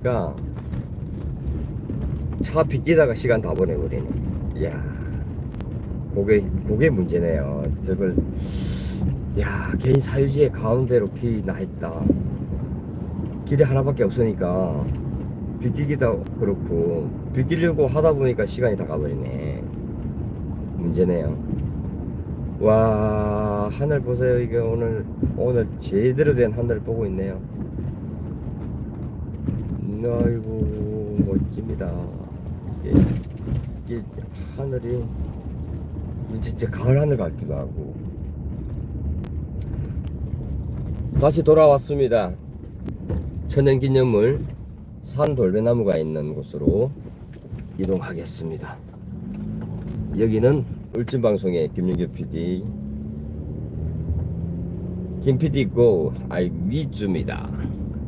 그러니까 차 빗기다가 시간 다 보내버리네. 이야, 그게 그게 문제네요. 저걸 야 개인 사유지의 가운데로 길이 나 있다. 길이 하나밖에 없으니까 빗기기도 그렇고 빗기려고 하다 보니까 시간이 다 가버리네. 문제네요. 와 하늘 보세요. 이게 오늘 오늘 제대로 된 하늘 보고 있네요. 아이고 멋집니다. 이게, 이게 하늘이 진짜 가을 하늘 같기도 하고. 다시 돌아왔습니다. 천연기념물 산돌배나무가 있는 곳으로 이동하겠습니다. 여기는 울진방송의 김윤규 PD 김 PD 고 아이 위주입니다.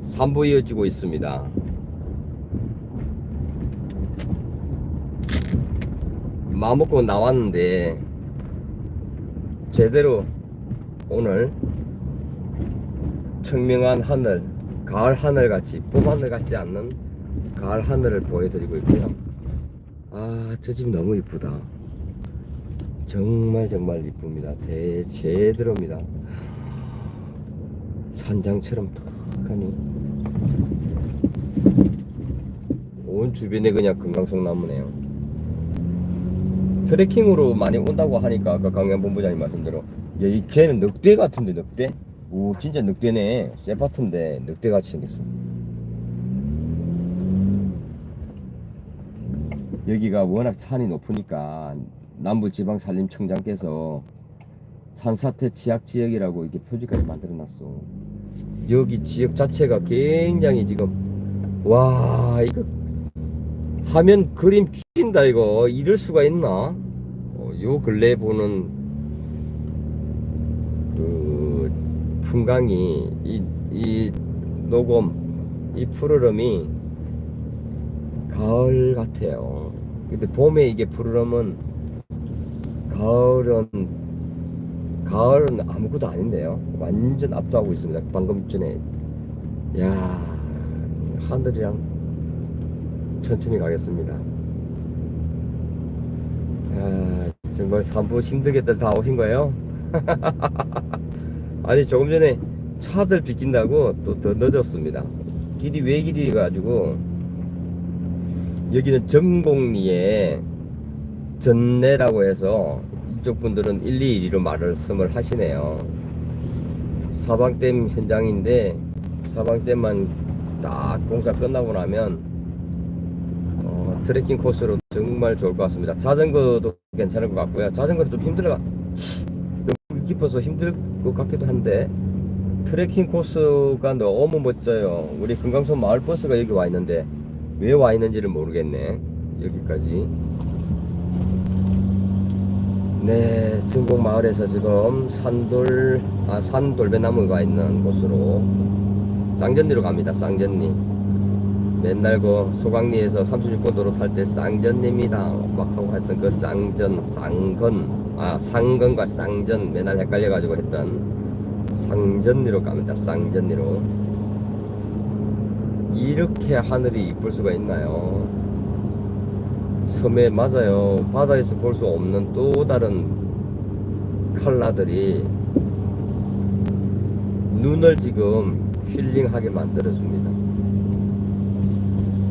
3부 이어지고 있습니다. 마음먹고 나왔는데 제대로 오늘 청명한 하늘 가을 하늘 같이 봄하늘 같지 않는 가을 하늘을 보여드리고 있고요. 아 저 집 너무 이쁘다. 정말 정말 이쁩니다. 대 제대로입니다. 산장처럼 탁하니. 온 주변에 그냥 금강송 나무네요 트레킹으로 많이 온다고 하니까 아까 강양 본부장님 말씀대로. 야, 이 쟤는 늑대 같은데 늑대? 오 진짜 늑대네. 세파트인데 늑대같이 생겼어. 여기가 워낙 산이 높으니까 남부지방산림청장께서 산사태 취약지역이라고 이렇게 표지까지 만들어놨어. 여기 지역 자체가 굉장히 지금 와 이거 화면 그림 죽인다 이거. 이럴 수가 있나? 어, 요 근래 보는 그 풍광이 이, 이 녹음 이 푸르름이 가을 같아요. 근데 봄에 이게 푸르름은 가을은 가을은 아무것도 아닌데요. 완전 압도하고 있습니다. 방금 전에. 야 하늘이랑 천천히 가겠습니다. 아, 정말 산부 힘들게들 다 오신 거예요? 아니 조금 전에 차들 비킨다고 또 더 늦었습니다. 길이 왜 길이 가지고 여기는 전곡리에 전내라고 해서 이쪽 분들은 121로 말을 씀을 하시네요. 사방댐 현장인데 사방댐만 딱 공사 끝나고 나면 어, 트레킹 코스로 정말 좋을 것 같습니다. 자전거도 괜찮을 것 같고요. 자전거도 좀 힘들어 너무 깊어서 힘들 것 같기도 한데 트레킹 코스가 너무 멋져요. 우리 금강선 마을버스가 여기 와 있는데 왜 와 있는지를 모르겠네. 여기까지. 네 증곡 마을에서 지금 산돌 아 산돌배나무가 있는 곳으로 쌍전리로 갑니다. 쌍전리 맨날 그 소강리에서 36번 도로 탈 때 쌍전입니다. 막 하고 했던 그 쌍전 쌍건. 아 상건과 쌍전 맨날 헷갈려 가지고 했던 상전리로 갑니다. 쌍전리로. 이렇게 하늘이 이쁠 수가 있나요? 섬에 맞아요. 바다에서 볼 수 없는 또 다른 컬러들이 눈을 지금 힐링하게 만들어 줍니다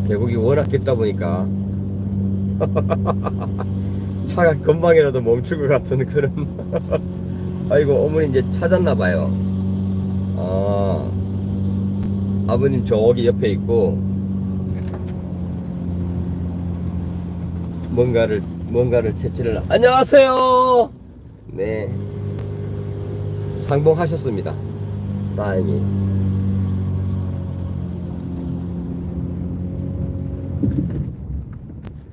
계곡이 워낙 깊다 보니까. 차가 금방이라도 멈출 것 같은 그런. 아이고 어머니 이제 찾았나 봐요. 아. 아버님 저기 옆에 있고. 뭔가를 뭔가를 채취를. 안녕하세요! 네. 상봉하셨습니다. 다행히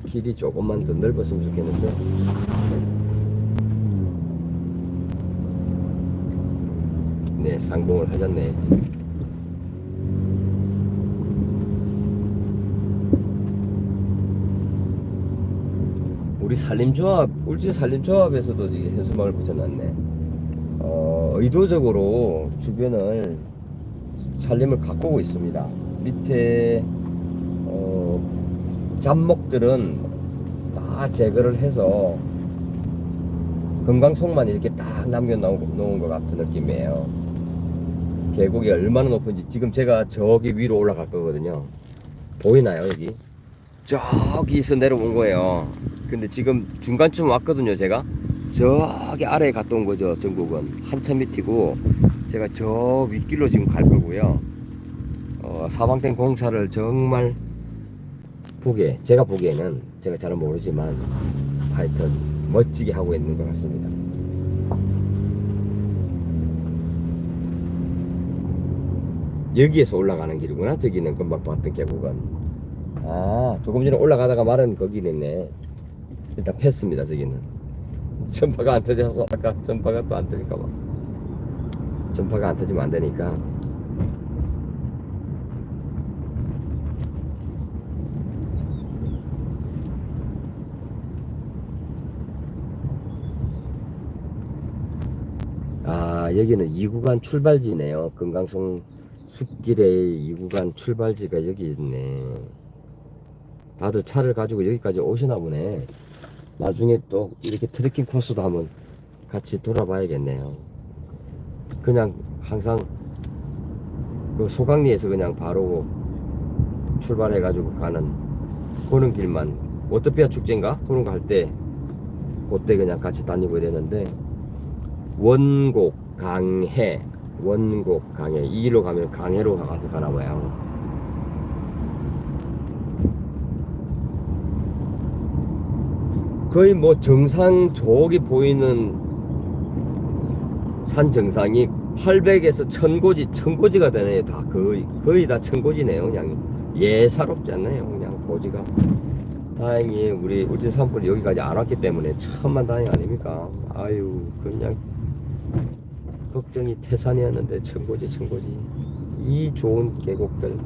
길이 조금만 더 넓었으면 좋겠는데. 네 상봉을 하셨네. 우리 산림조합 울진 산림조합에서도 이 현수막을 붙여놨네. 어, 의도적으로 주변을 산림을 가꾸고 있습니다. 밑에 잡목들은 다 제거를 해서 금강송만 이렇게 딱 남겨놓은 것 같은 느낌이에요. 계곡이 얼마나 높은지 지금 제가 저기 위로 올라갈 거거든요. 보이나요 여기? 저기서 내려온 거예요. 근데 지금 중간쯤 왔거든요 제가. 저기 아래에 갔다 온 거죠 전국은 한참 밑이고 제가 저 윗길로 지금 갈 거고요. 어, 사방땡 공사를 정말 보기에 제가 보기에는 제가 잘은 모르지만 하여튼 멋지게 하고 있는 것 같습니다. 여기에서 올라가는 길이구나. 저기는 금방 봤던 계곡은. 아, 조금 전에 올라가다가 말은 거기 있네. 일단 팼습니다. 저기는. 전파가 안 터져서 아까 전파가 또 안 터질까 봐. 전파가 안 터지면 안 되니까. 아 여기는 2구간 출발지네요. 금강송 숲길에 2구간 출발지가 여기 있네. 다들 차를 가지고 여기까지 오시나 보네. 나중에 또 이렇게 트레킹 코스도 한번 같이 돌아봐야겠네요. 그냥 항상 그 소강리에서 그냥 바로 출발해 가지고 가는 그런 길만 워터피아 축제인가? 그런 거 할 때 그때 그냥 같이 다니고 이랬는데 원곡 강해. 원곡 강해. 이 길로 가면 강해로 가서 가나 봐요. 거의 뭐 정상 저기 보이는 산 정상이 800에서 1000고지 1000고지가 되네요. 다 거의 거의 다 1000고지네요 그냥. 예사롭지 않나요 그냥 고지가. 다행히 우리 울진 산불이 여기까지 안 왔기 때문에 천만 다행 아닙니까? 아유 그냥 걱정이 태산이었는데 천고지 천고지. 이 좋은 계곡들.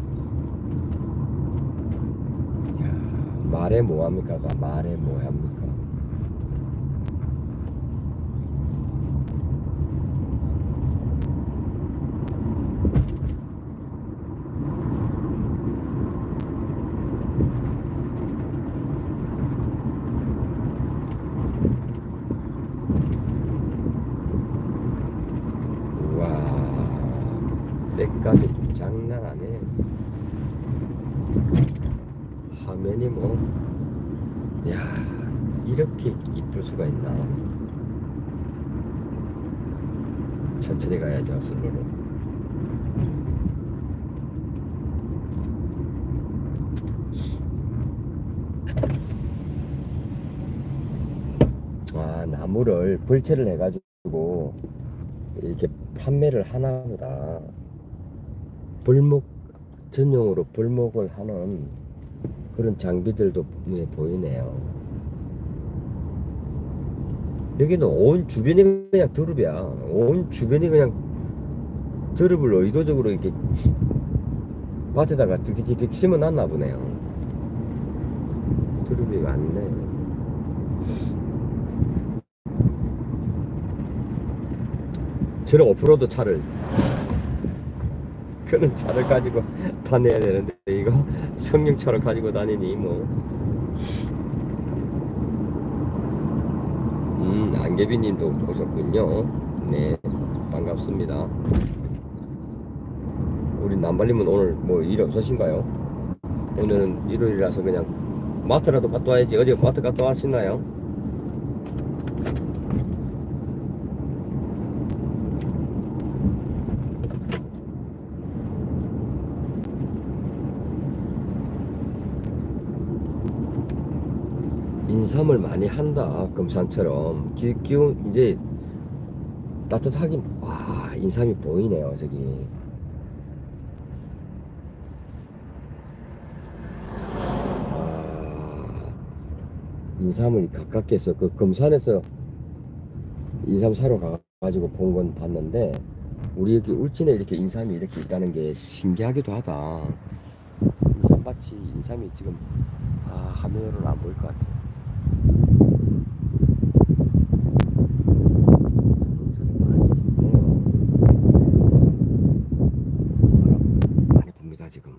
말해 뭐합니까? 말해 뭐합니까 와 때까지 장난 아니네 화면이 뭐 야 이렇게 이쁠 수가 있나 천천히 가야죠 슬로로 아 나무를 벌채를 해가지고 이렇게 판매를 하나 보다. 벌목 전용으로 벌목을 하는 그런 장비들도 눈에 보이네요. 여기는 온 주변이 그냥 드룹이야. 온 주변이 그냥 드룹을 의도적으로 이렇게 밭에다가 득득득 심어놨나 보네요 드룹이 많네 저런 오프로드 차를 그런 차를 가지고 다녀야 되는데 이거 성령차를 가지고 다니니 뭐 음, 안개비님도 오셨군요. 네, 반갑습니다. 우리 남발님은 오늘 뭐 일 없으신가요? 오늘은 일요일이라서 그냥 마트라도 갔다 와야지. 어제 마트 갔다 왔었나요? 인삼을 많이 한다 금산처럼 기, 기온 이제 따뜻하긴 와 인삼이 보이네요 저기 아, 인삼을 가깝게서 그 금산에서 인삼 사러 가가지고 본 건 봤는데 우리 여기 울진에 이렇게 인삼이 이렇게 있다는 게 신기하기도 하다. 인삼밭이 인삼이 지금 아 화면으로는 안 보일 것 같아 바람 많이 붑니다 지금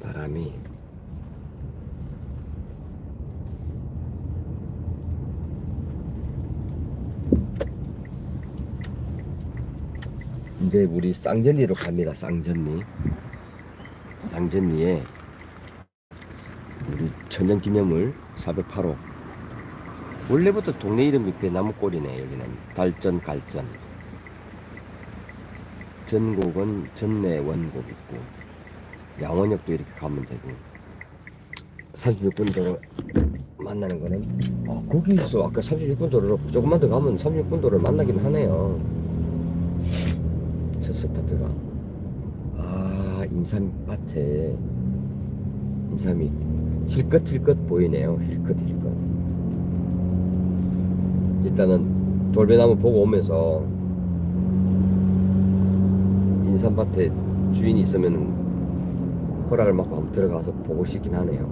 바람이 이제 우리 쌍전리로 갑니다. 쌍전리. 쌍전리에 우리 천연기념물 408호. 원래부터 동네 이름이 배나무골이네. 여기는 달전 갈전. 전곡은 전내 원곡 있고 양원역도 이렇게 가면 되고 36분 도로 만나는 거는 아, 거기서 아까 36분 도로로 조금만 더 가면 36분 도로를 만나긴 하네요. 저 스타트가 아 인삼밭에 인삼이 힐끗힐끗 보이네요. 힐끗힐끗. 일단은 돌배나무 보고 오면서 인삼밭에 주인이 있으면 허락을 받고 한번 들어가서 보고 싶긴 하네요.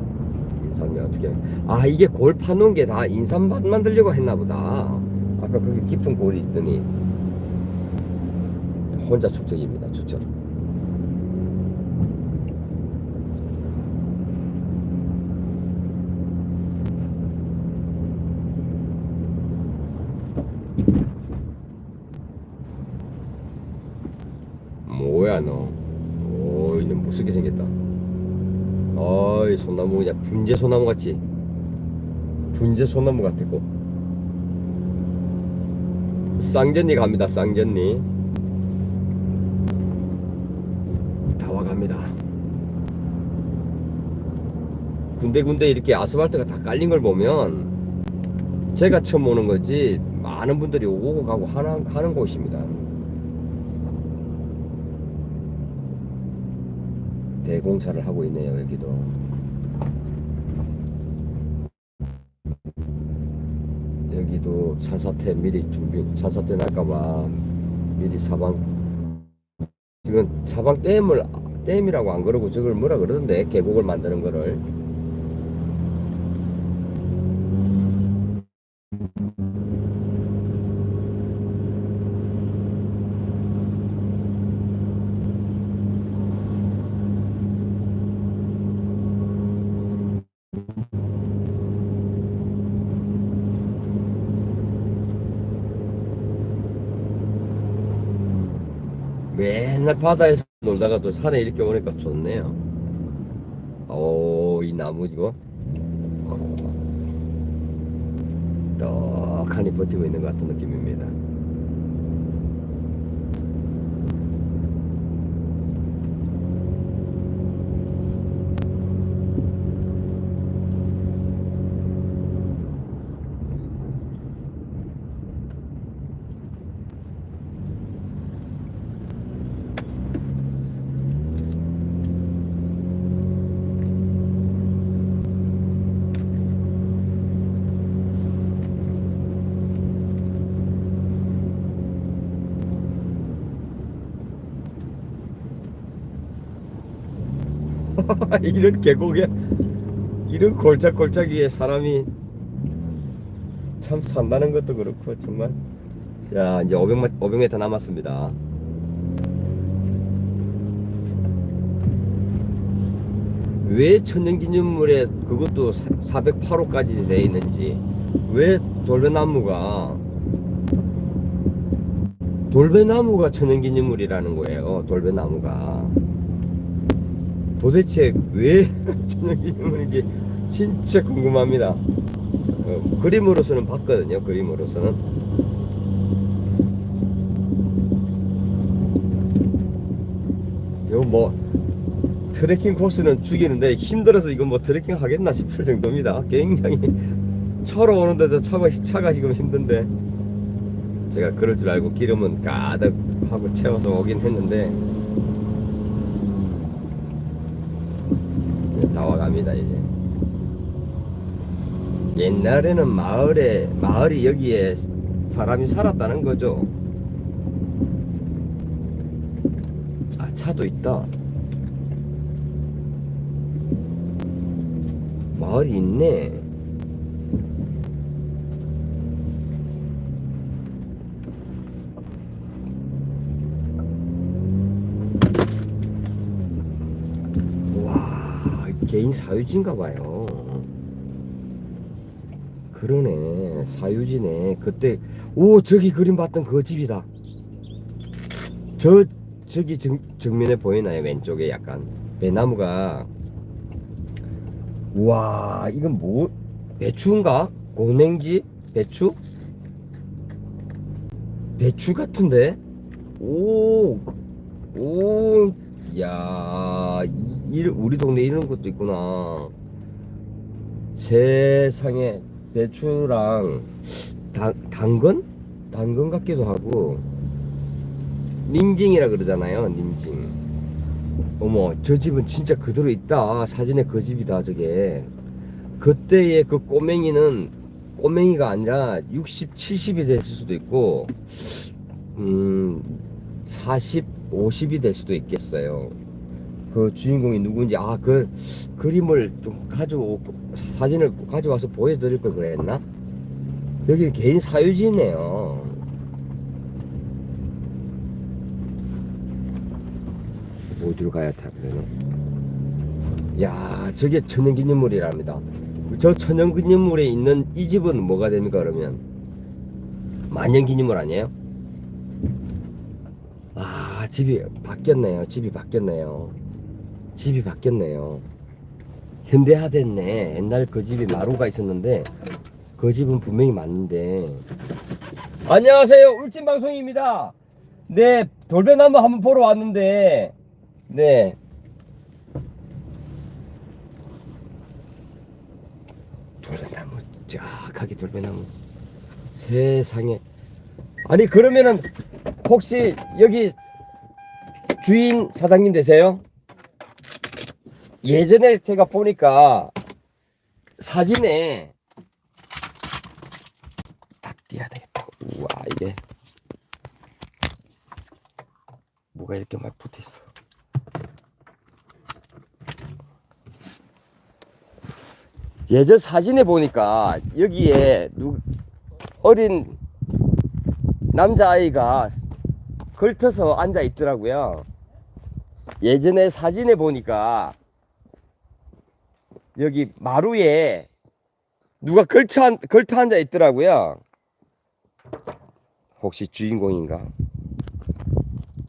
인삼이 어떻게. 아 이게 골 파놓은 게 다 인삼밭 만들려고 했나 보다. 아까 그게 깊은 골이 있더니 혼자 축적입니다. 축적 뭐야 너? 오이 너 무섭게 생겼다. 어이 소나무 그냥 분재 소나무 같지? 분재 소나무 같았고 쌍전리 갑니다 쌍전리 다 와갑니다. 군데군데 이렇게 아스팔트가 다 깔린 걸 보면 제가 처음 오는 거지 많은 분들이 오고 가고 하는, 하는 곳입니다. 대공사를 하고 있네요 여기도. 여기도 산사태 미리 준비 산사태 날까봐 미리 사방 지금 사방 댐을 댐이라고 안 그러고 저걸 뭐라 그러던데? 계곡을 만드는 거를. 맨날 바다에서 놀다가 또 산에 이렇게 오니까 좋네요. 오, 이 나무 이거 떡하니 버티고 있는 것 같은 느낌입니다. 이런 계곡에 이런 골짜골짜 위에 사람이 참 산다는 것도 그렇고 정말. 자 이제 500m, 500m 남았습니다. 왜 천연기념물에 그것도 408호까지 돼 있는지 왜 돌배나무가 돌배나무가 천연기념물이라는 거예요 돌배나무가 도대체 왜 천연기념물인지 진짜 궁금합니다. 어, 그림으로서는 봤거든요. 그림으로서는. 이거 뭐 트레킹 코스는 죽이는데 힘들어서 이거 뭐 트레킹 하겠나 싶을 정도입니다. 굉장히 차로 오는데도 차가, 차가 지금 힘든데 제가 그럴 줄 알고 기름은 가득 하고 채워서 오긴 했는데 다 와갑니다 이제. 옛날에는 마을에 마을이 여기에 사람이 살았다는 거죠. 아 차도 있다. 마을이 있네 와 개인 사유지인가 봐요. 그러네. 사유지네. 그때 오 저기 그림 봤던 그 집이다. 저 저기 정, 정면에 보이나요? 왼쪽에 약간 배나무가. 우와 이건 뭐 배추인가? 고냉지? 배추? 배추 같은데? 오오 야, 이, 우리 동네 이런 것도 있구나. 세상에 배추랑 당, 당근? 당근 같기도 하고 닝징이라 그러잖아요 닝징 어머 저 집은 진짜 그대로 있다 사진에 그 집이다 저게 그때의 그 꼬맹이는 꼬맹이가 아니라 60, 70이 됐을 수도 있고 음 40, 50이 될 수도 있겠어요 그 주인공이 누군지 아 그 그림을 좀 가져오 사진을 가져와서 보여드릴 걸 그랬나? 여기 개인 사유지네요. 어디로 가야 타면은? 야, 저게 천연기념물이랍니다. 저 천연기념물에 있는 이 집은 뭐가 됩니까 그러면? 만년기념물 아니에요? 아, 집이 바뀌었네요. 집이 바뀌었네요. 집이 바뀌었네요. 현대화 됐네. 옛날 그 집이 마루가 있었는데 그 집은 분명히 맞는데. 안녕하세요. 울진 방송입니다. 네, 돌배나무 한번 보러 왔는데, 네. 돌배나무, 쫙하게 돌배나무. 세상에. 아니, 그러면은, 혹시 여기 주인 사장님 되세요? 예전에 제가 보니까 사진에 딱 띄어야 되겠다. 우와 이게 뭐가 이렇게 막 붙어 있어. 예전 사진에 보니까 여기에 누 어린 남자아이가 걸터서 앉아 있더라고요. 예전에 사진에 보니까 여기 마루에 누가 걸쳐, 앉- 걸터 앉아 있더라고요. 혹시 주인공인가?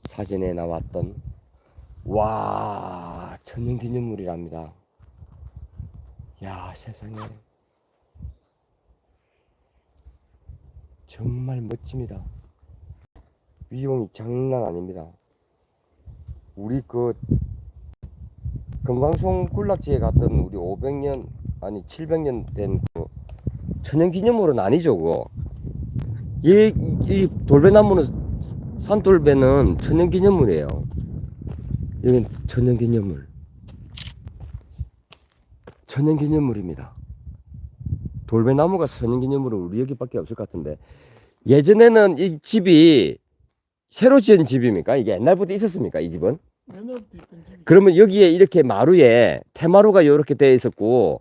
사진에 나왔던 와 천연기념물이랍니다. 야 세상에 정말 멋집니다. 위용이 장난 아닙니다. 우리 그 금강송 군락지에 갔던 우리 500년 아니 700년 된 그 천연기념물은 아니죠 그거. 이, 이 돌배나무는 산돌배는 천연기념물이에요. 여긴 천연기념물. 천연기념물입니다. 돌배나무가 천연기념물은 우리 여기밖에 없을 것 같은데. 예전에는 이 집이 새로 지은 집입니까? 이게 옛날부터 있었습니까? 이 집은? 옛날부터 있던 집이 그러면 여기에 이렇게 마루에 테마루가 이렇게 되어 있었고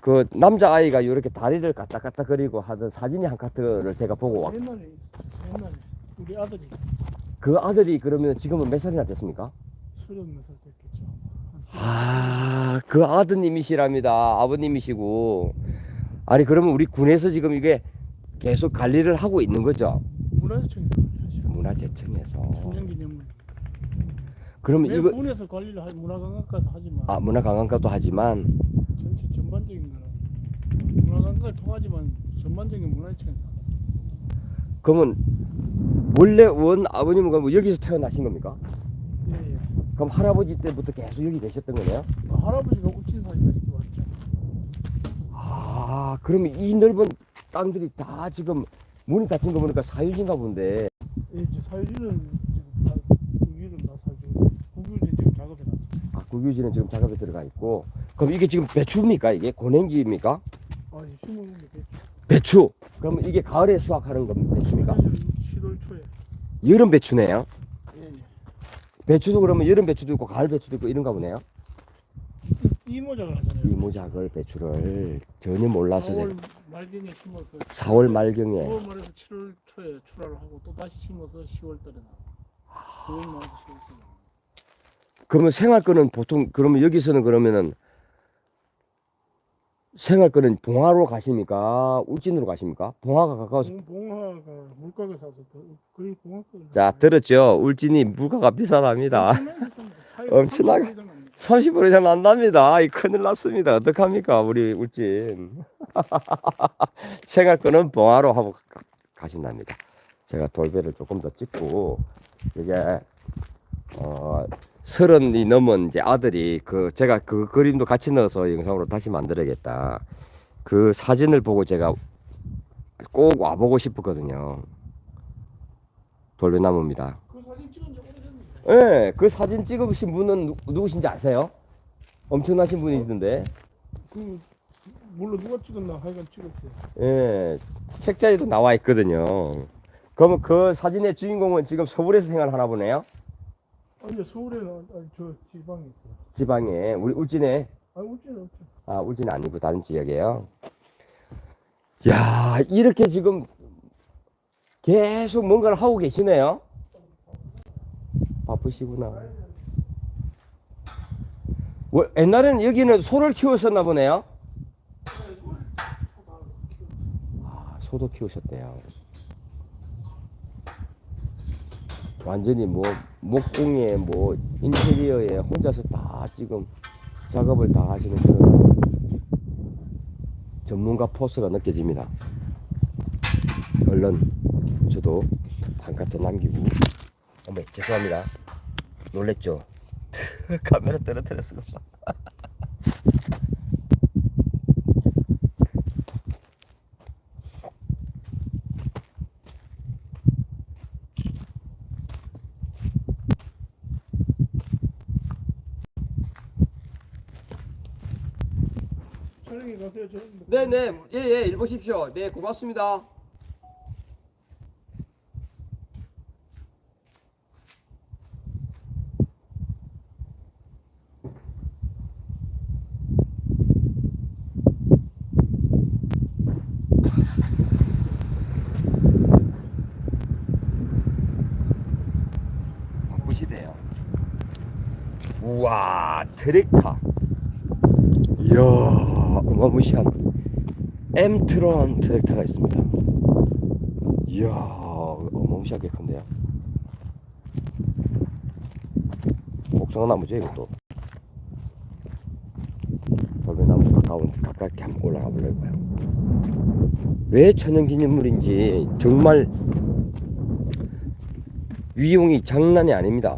그 남자 아이가 이렇게 다리를 갔다 거리고 하던 사진이 한 카트를 제가 보고 왔. 옛날에. 옛날에 우리 아들이 그 아들이 그러면 지금은 몇 살이나 됐습니까? 서른 몇살 됐겠죠. 한 아, 그 아드님이시랍니다. 아버님이시고. 아니 그러면 우리 군에서 지금 이게 계속 관리를 하고 있는 거죠? 문화재청에서 관리하죠. 문화재청에서. 천연기념물. 그러면 매 이거 군에서 관리를 하, 문화관광과서 하지만 아 문화관광과도 하지만 전체 전반적인 거는 문화관광을 통하지만 전반적인 문화재청에서. 그러면 원래 원 아버님은 그럼 여기서 태어나신 겁니까? 예, 예. 그럼 할아버지 때부터 계속 여기 계셨던 거네요? 뭐 할아버지가 사시다 이렇게 왔죠. 아, 그러면 이 넓은 땅들이 다 지금 문이 닫힌 거 보니까 사유지인가 본데. 예, 이제 사유지는 지금 다 국유는 다 사주고 국유는 지금 작업해 놨죠. 아, 국유지는 지금 작업에 들어가 있고. 그럼 이게 지금 배추입니까? 이게 고냉지입니까? 아, 예, 심은 게 배추. 그러면 이게 가을에 수확하는 겁니까? 배추입니까? 7월 초에. 여름 배추네요. 예, 예. 배추도 그러면 여름 배추도 있고 가을 배추도 있고 이런가 보네요. 이모작을 하잖아요. 이모작을 배추를 전혀 몰라서 4월 말경에 심어서 4월 말경에 5월 말에서 7월 초에 출하를 하고 또 다시 심어서 10월 달에 나와. 9월 말에서 10월 달에 나와. 그러면 생활 거는 보통 그러면 여기서는 그러면은 생활권은 봉화로 가십니까? 울진으로 가십니까? 봉화가 가까워서 봉- 봉화가 물가가 사서 더 거의 봉화가. 자 들었죠? 울진이 물가가 비싸답니다. 엄청나게. 30% 이상 난답니다. 이 큰일 났습니다. 어떡합니까? 우리 울진. 생활권은 봉화로 하고 가- 가신답니다. 제가 돌배를 조금 더 찍고 이게 어 서른이 넘은 이제 아들이 그 제가 그 그림도 같이 넣어서 영상으로 다시 만들어야겠다. 그 사진을 보고 제가 꼭 와보고 싶었거든요. 돌배나무입니다. 예, 그 사진 찍으신 분은 누, 누구신지 아세요? 엄청나신 분이던데. 그 몰라 누가 찍었나 하여간 찍었대. 예, 책자에도 나와 있거든요. 그러면 그 사진의 주인공은 지금 서울에서 생활하나 보네요. 아니 서울에는 아니, 저 지방에 있어. 지방에 우리 울진에 아 울진 없죠. 아 울진 아니고 다른 지역이에요. 야 이렇게 지금 계속 뭔가를 하고 계시네요. 바쁘시구나. 뭐, 옛날에는 여기는 소를 키웠었나 보네요. 아, 소도 키우셨대요. 완전히 뭐 목공에 뭐 인테리어에 혼자서 다 지금 작업을 다 하시는 그런 전문가 포스가 느껴집니다. 얼른 저도 한카트 남기고 어머 죄송합니다. 놀랬죠? 카메라 떨어뜨렸어. 촬영에 가세요. 저 네네 예예 일 보십시오. 네 고맙습니다. 바쁘시대요. 트랙터. 이야 어마무시한 엠트론 트랙터가 있습니다. 이야 어마무시하게 큰데요. 복숭아나무죠 이것도. 돌배나무 가까운 가깝게 한번 올라가 보려고요. 왜 천연기념물인지 정말 위용이 장난이 아닙니다.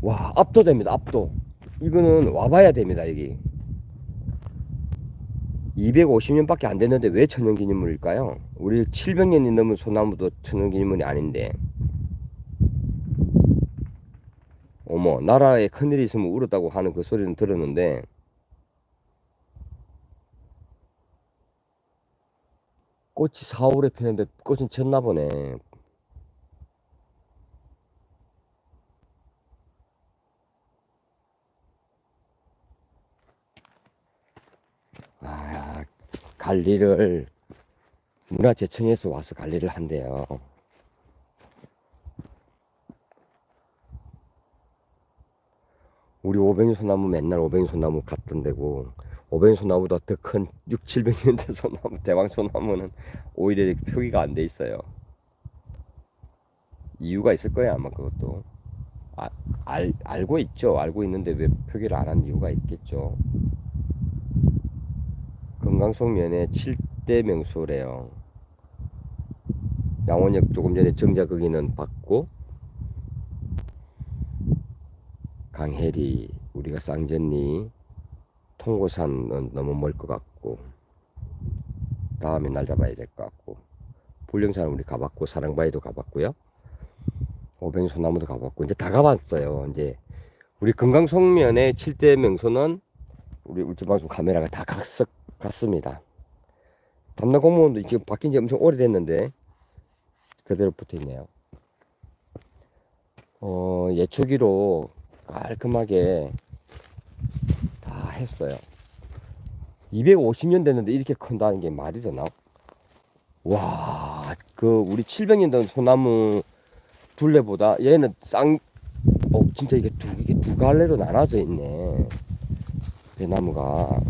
와 압도됩니다 압도. 이거는 와봐야 됩니다 여기. 250년밖에 안 됐는데 왜 천연기념물일까요? 우리 700년이 넘은 소나무도 천연기념물이 아닌데 어머 나라에 큰일이 있으면 울었다고 하는 그 소리는 들었는데 꽃이 4월에 피는데 꽃은 졌나 보네 아, 관리를 문화재청에서 와서 관리를 한대요. 우리 오뱅이 소나무 맨날 오뱅이 소나무 갔던 데고 오뱅이 소나무보다 더 큰 6, 700년 된 소나무 대왕 소나무는 오히려 표기가 안 돼 있어요. 이유가 있을 거예요 아마 그것도 아, 알, 알고 있죠 알고 있는데 왜 표기를 안 한 이유가 있겠죠 금강송 면에 7대 명소래요. 양원역 조금 전에 정자 거기는 받고 강혜리 우리가 쌍전리 통고산은 너무 멀 것 같고 다음에 날 잡아야 될 것 같고 불령산은 우리 가봤고 사랑바위도 가봤고요. 오뱅소나무도 가봤고 이제 다 가봤어요. 이제 우리 금강송면의 7대 명소는 우리 울주방송 카메라가 다 갔었 갔습니다. 담당 공무원도 지금 바뀐 지 엄청 오래됐는데 그대로 붙어 있네요. 어, 예초기로 깔끔하게 다 했어요. 250년 됐는데 이렇게 큰다는 게 말이 되나? 와, 그 우리 700년 된 소나무 둘레보다 얘는 쌍, 어, 진짜 이게 두, 이게 두 갈래로 나눠져 있네. 배나무가.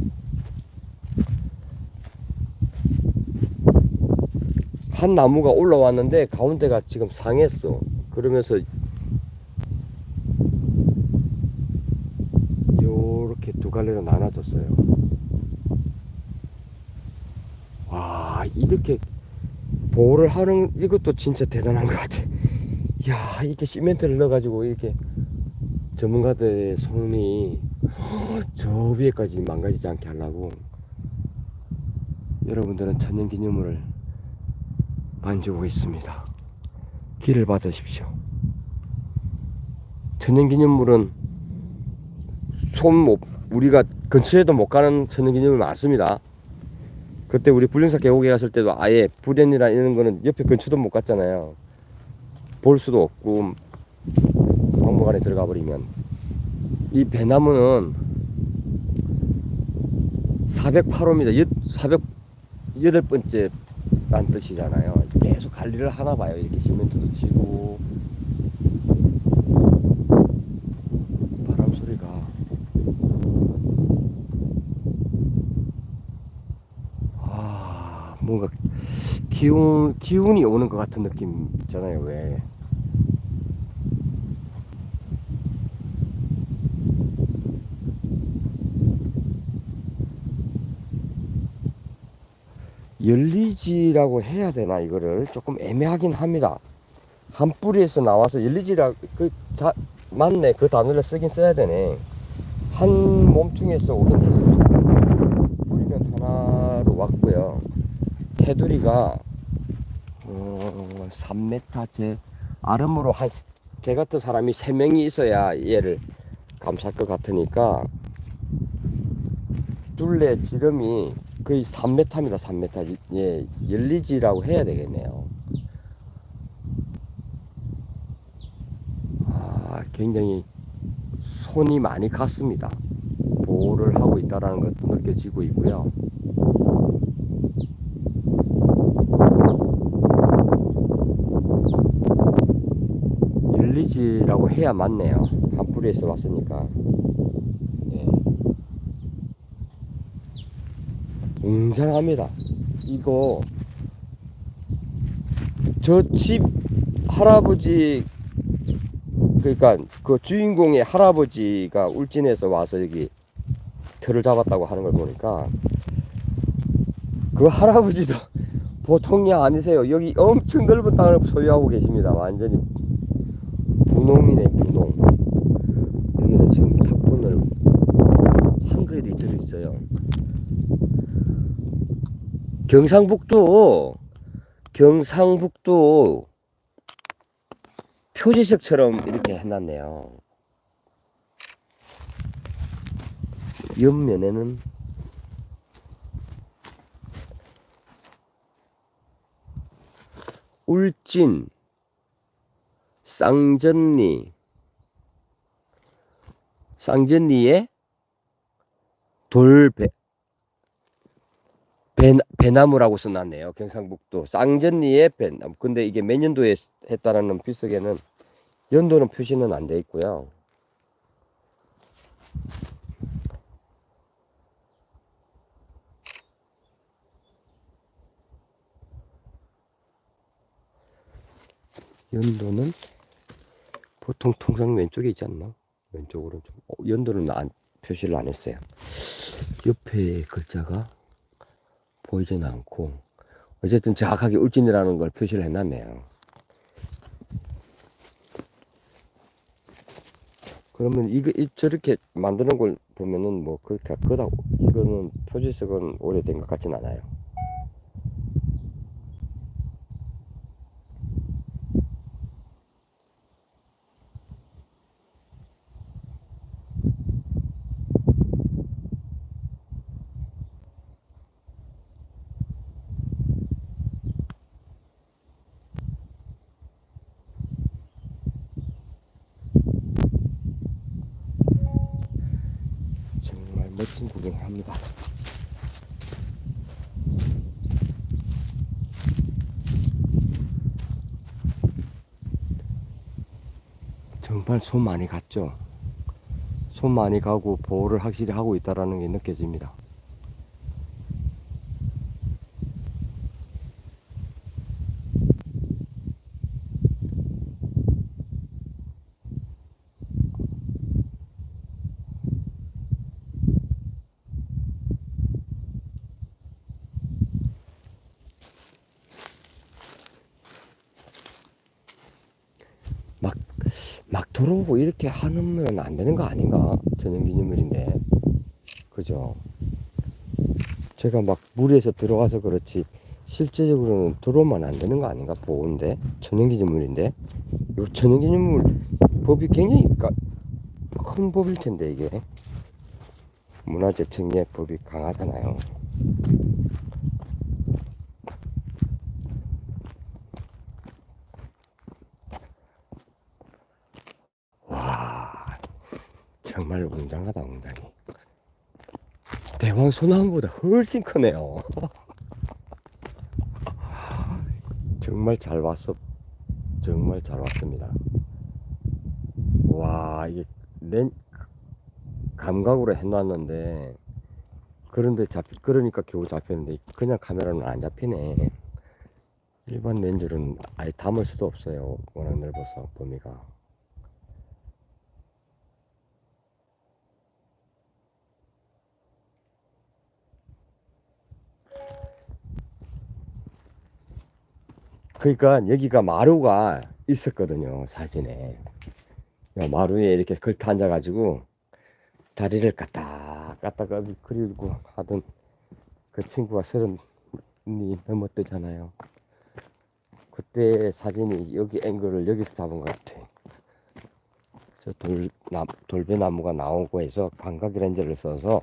한 나무가 올라왔는데 가운데가 지금 상했어. 그러면서 요렇게 두 갈래로 나눠졌어요. 와, 이렇게 보호를 하는 이것도 진짜 대단한 것 같아. 야, 이렇게 시멘트를 넣어 가지고 이렇게 전문가들의 손이 저 위에까지 망가지지 않게 하려고 여러분들은 천연기념물을 만지고 있습니다. 길을 받으십시오. 천연기념물은 손 못, 우리가 근처에도 못 가는 천연기념물 많습니다. 그때 우리 불륜사 계곡에 갔을 때도 아예 불연이나 이런 거는 옆에 근처도 못 갔잖아요. 볼 수도 없고 박물관에 들어가 버리면 이 배나무는 408호입니다. 408번째 란 뜻이잖아요. 계속 관리를 하나 봐요. 이렇게 시멘트도 치고 바람 소리가 아 뭔가 기운 기운이 오는 것 같은 느낌 있잖아요. 왜? 열리지라고 해야 되나 이거를 조금 애매하긴 합니다. 한 뿌리에서 나와서 열리지라 그 자, 맞네 그 단어를 쓰긴 써야 되네. 한 몸뚱이에서 오긴 했습니다. 뿌리는 하나로 왔고요. 테두리가 어, 3m 제 아름으로 한 제 같은 사람이 3명이 있어야 얘를 감쌀 것 같으니까 둘레 지름이 거의 3m입니다. 3m. 예, 열리지라고 해야 되겠네요. 아, 굉장히 손이 많이 갔습니다. 보호를 하고 있다는 것도 느껴지고 있고요. 열리지라고 해야 맞네요. 한 뿌리에서 왔으니까. 네. 웅장합니다. 이거 저 집 할아버지 그러니까 그 주인공의 할아버지가 울진에서 와서 여기 틀을 잡았다고 하는 걸 보니까 그 할아버지도 보통이 아니세요. 여기 엄청 넓은 땅을 소유하고 계십니다. 완전히 분홍이네 분홍. 여기는 지금 탑분을 한글이 들어있어요. 경상북도 경상북도 표지석처럼 이렇게 해놨네요. 옆면에는 울진 쌍전리 쌍전리에 돌배 배, 배나무라고 써놨네요. 경상북도 쌍전리의 배나무. 근데 이게 몇 년도에 했다라는 필석에는 연도는 표시는 안 돼 있고요. 연도는 보통 통상 왼쪽에 있지 않나? 왼쪽으로 좀 어, 연도는 안, 표시를 안 했어요. 옆에 글자가 보이지는 않고 어쨌든 정확하게 울진이라는 걸 표시를 해놨네요. 그러면 이거 이, 저렇게 만드는 걸 보면은 뭐 그렇게 그다 이거는 표지석은 오래된 것 같진 않아요. 멋진 구경을 합니다. 정말 손 많이 갔죠. 손 많이 가고 보호를 확실히 하고 있다라는 게 느껴집니다. 들어오고 이렇게 하면 안 되는 거 아닌가? 전용기념물인데. 그죠? 제가 막 무리해서 들어가서 그렇지 실제적으로는 들어오면 안 되는 거 아닌가? 보호인데 전용기념물인데 이거 전용기념물 법이 굉장히 가- 큰 법일 텐데 이게 문화재 특례 법이 강하잖아요. 정말 웅장하다 웅장해. 대왕 소나무보다 훨씬 크네요. 정말 잘 왔어. 정말 잘 왔습니다. 와, 이게 렌 감각으로 해놨는데 그런데 잡 그러니까 겨우 잡혔는데 그냥 카메라는 안 잡히네. 일반 렌즈로는 아예 담을 수도 없어요. 워낙 넓어서 범위가. 그러니까 여기가 마루가 있었거든요 사진에. 야, 마루에 이렇게 걸터 앉아 가지고 다리를 까딱 까딱 그리고 하던 그 친구가 서른이 넘었대잖아요. 그때 사진이 여기 앵글을 여기서 잡은 것 같아. 저 돌, 나, 돌배나무가 나오고 해서 광각 렌즈를 써서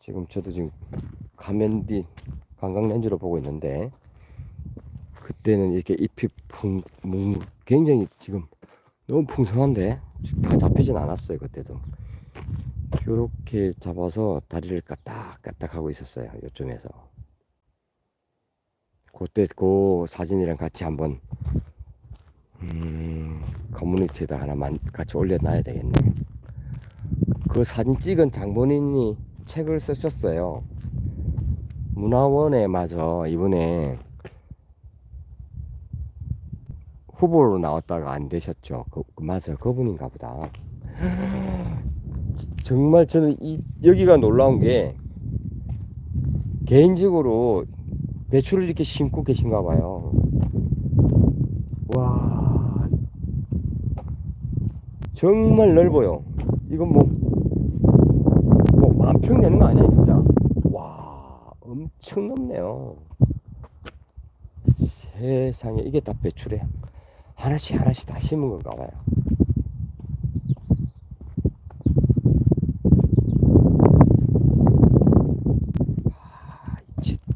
지금 저도 지금 가면 뒤 광각 렌즈로 보고 있는데 그때는 이렇게 잎이 풍, 뭉, 굉장히 지금 너무 풍성한데 다 잡히진 않았어요 그때도. 이렇게 잡아서 다리를 까딱까딱 하고 있었어요 요쯤에서. 그때 그 사진이랑 같이 한번 음, 커뮤니티에다 하나만 같이 올려놔야 되겠네. 그 사진 찍은 장본인이 책을 쓰셨어요. 문화원에 마저 이번에 후보로 나왔다가 안 되셨죠. 그, 그 맞아요. 그분인가 보다. 정말 저는 이 여기가 놀라운 게 개인적으로 배추를 이렇게 심고 계신가 봐요. 와. 정말 넓어요. 이건 뭐, 뭐, 만평 되는 거 아니야, 진짜. 와, 엄청 넓네요. 세상에, 이게 다 배추래. 하나씩 하나씩 다 심은 건가 봐요. 아,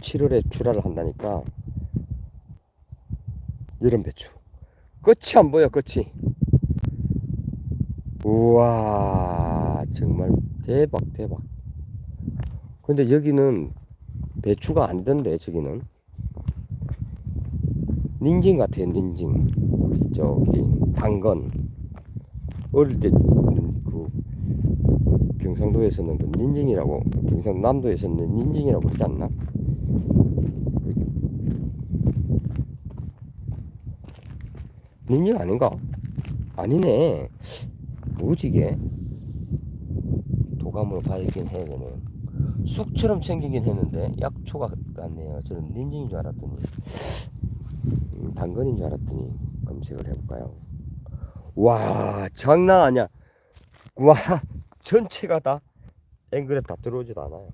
7월에 출하를 한다니까. 여름 배추. 끝이 안 보여 끝이. 우와 정말 대박 대박. 근데 여기는 배추가 안 된대 저기는 닌징 같아요 닌징. 저기 당건. 어릴 때 그 경상도에서는 그 닌징이라고 경상남도에서는 닌징이라고 그러지 않나? 그 닌징 아닌가? 아니네. 뭐지 이게. 도감으로 봐야긴 해야 되네 쑥처럼 생기긴 했는데 약초가 같네요. 저는 닌징인 줄 알았더니 음, 당근인 줄 알았더니 검색을 해볼까요? 와 장난 아니야 와 전체가 다 앵글에 다 들어오지도 않아요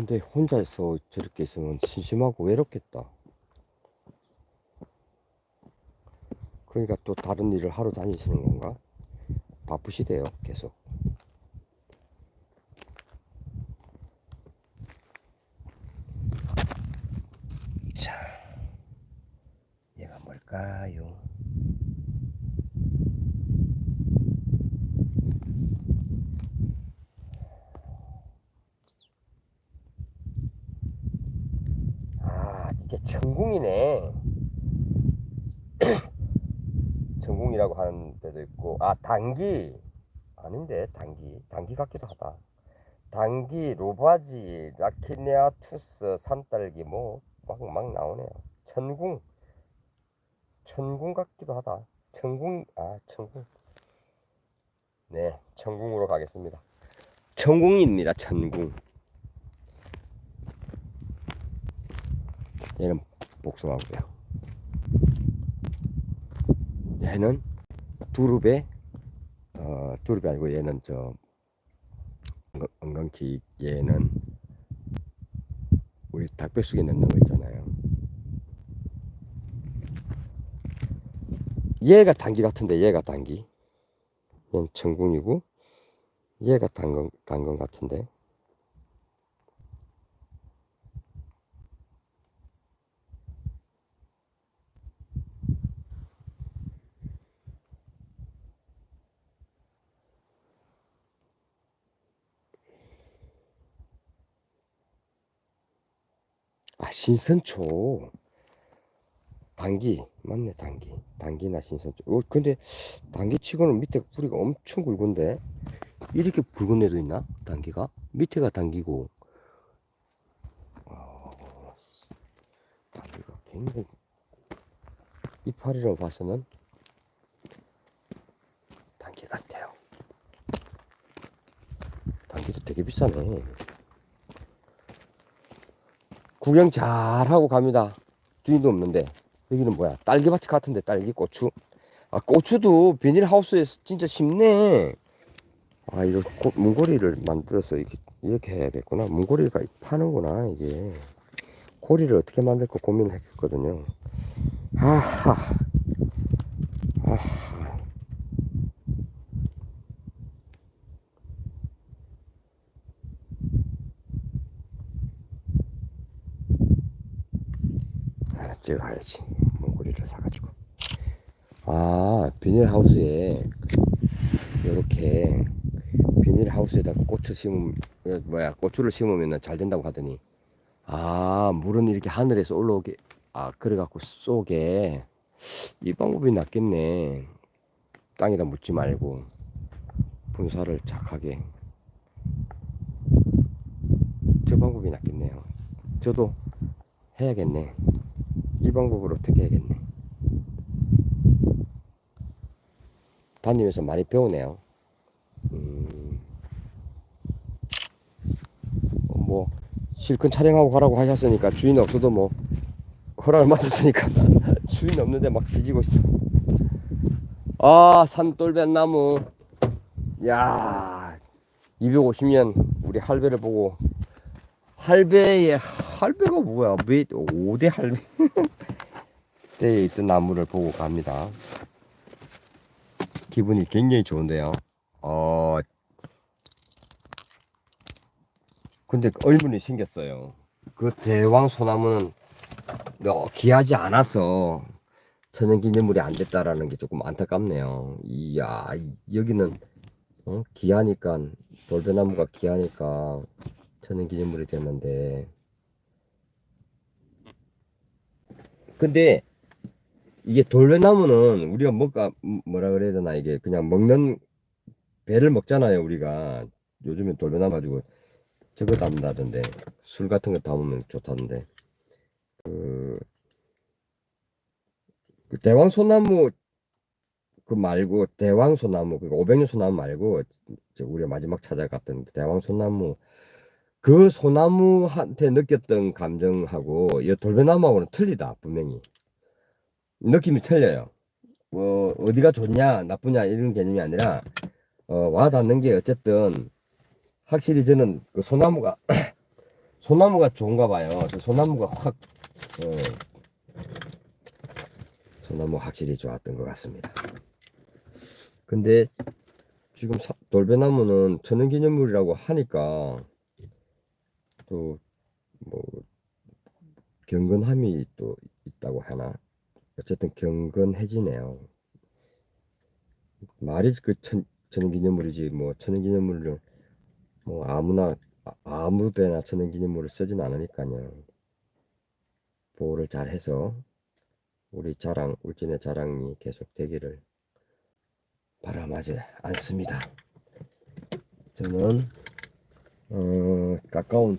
근데 혼자서 저렇게 있으면 심심하고 외롭겠다. 그러니까 또 다른 일을 하러 다니시는 건가? 바쁘시대요, 계속. 자, 얘가 뭘까요? 아, 이게 천궁이네. 천궁이라고 하는 데도 있고, 아, 단기. 아닌데, 단기. 단기 같기도 하다. 단기, 로바지, 라키네아 투스, 산딸기, 뭐, 막, 막 나오네요. 천궁. 천궁 같기도 하다. 천궁, 아, 천궁. 네, 천궁으로 가겠습니다. 천궁입니다, 천궁. 얘는 복숭아고요. 얘는 두릅에 어 두릅이 아니고 얘는 저 엉- 엉겅키 얘는 우리 닭백숙에 넣는 거 있잖아요. 얘가 단기 같은데 얘가 단기. 얘는 천궁이고 얘가 단건 단건 같은데. 아 신선초. 단기 맞네 단기 단기나 신선초. 어 근데 단기 치고는 밑에 뿌리가 엄청 굵은데? 이렇게 붉은 애도 있나? 단기가? 밑에가 단기고. 어, 단기가 굉장히 이파리로 봐서는 단기 같아요. 단기도 되게 비싸네 구경 잘 하고 갑니다. 주인도 없는데 여기는 뭐야? 딸기밭 같은데 딸기 고추. 아 고추도 비닐하우스에서 진짜 심네. 아 이거 고- 문고리를 만들어서 이렇게, 이렇게 해야겠구나. 문고리가 파는구나 이게. 고리를 어떻게 만들까 고민을 했거든요. 아하. 아하. 하나 찍어야지. 문고리를 사가지고. 아 비닐하우스에 이렇게 비닐하우스에다가 고추 심으면 어, 뭐야 고추를 심으면 잘 된다고 하더니. 아 물은 이렇게 하늘에서 올라오게 아 그래갖고 쏘게 이 방법이 낫겠네. 땅에다 묻지 말고 분사를 착하게. 저 방법이 낫겠네요. 저도 해야겠네 이 방법으로 어떻게 해야겠네. 다니면서 많이 배우네요. 음, 어, 뭐 실컷 촬영하고 가라고 하셨으니까 주인 없어도 뭐 허락을 받았으니까 주인 없는데 막 뒤지고 있어. 아 산돌뱃나무. 야 250년 우리 할배를 보고 할배의 할배가 뭐야? 몇 5대 할배 때에 있던 나무를 보고 갑니다. 기분이 굉장히 좋은데요. 어 근데 얼굴이 생겼어요. 그 대왕 소나무는 어, 귀하지 않아서 천연기념물이 안 됐다라는 게 조금 안타깝네요. 이야 여기는 어? 귀하니까 돌배나무가 귀하니까 천연기념물이 됐는데. 근데 이게 돌배나무는 우리가 뭐가 뭐라 그래야 되나 이게 그냥 먹는 배를 먹잖아요 우리가. 요즘에 돌배나무 가지고 저거 담는다던데. 술 같은 거 담으면 좋다던데. 그, 그 대왕 소나무 그 말고 대왕 소나무 그 500년 소나무 말고 저 우리가 마지막 찾아갔던 대왕 소나무 그 소나무한테 느꼈던 감정하고 이 돌배나무하고는 틀리다 분명히 느낌이 틀려요 뭐 어디가 좋냐 나쁘냐 이런 개념이 아니라 어, 와 닿는 게 어쨌든 확실히 저는 그 소나무가 소나무가 좋은가 봐요. 저 소나무가 확, 어, 소나무 확실히 좋았던 것 같습니다. 근데 지금 사- 돌배나무는 천연기념물이라고 하니까 또 뭐 경건함이 또 있다고 하나 어쨌든 경건해지네요. 말이 그 천, 천연기념물이지 뭐 천연기념물을 뭐 아무나 아- 아무 데나 천연기념물을 쓰진 않으니까요. 보호를 잘 해서 우리 자랑 울진의 자랑이 계속 되기를 바람하지 않습니다. 저는 어, 가까운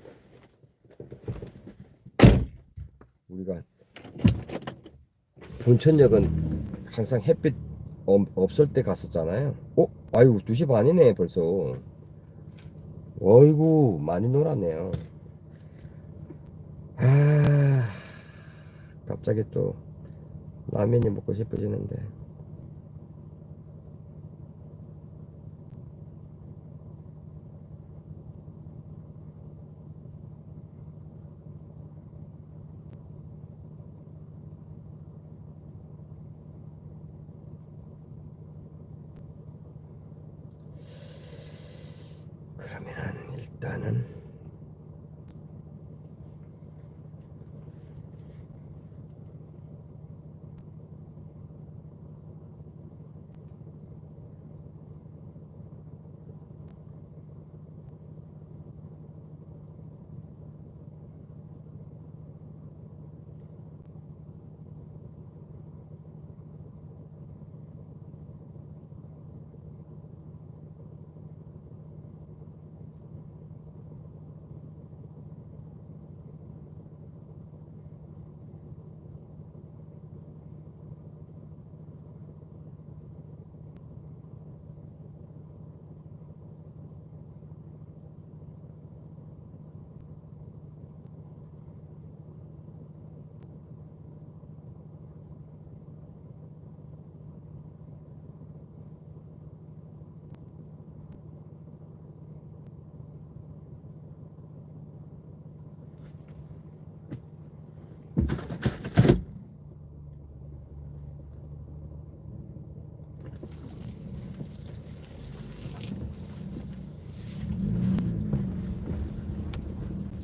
우리가 분천역은 항상 햇빛 없- 없을 때 갔었잖아요. 어? 아이고 2시 반이네 벌써. 어이구 많이 놀았네요. 아 갑자기 또 라면이 먹고 싶어지는데. 그러면은 일단은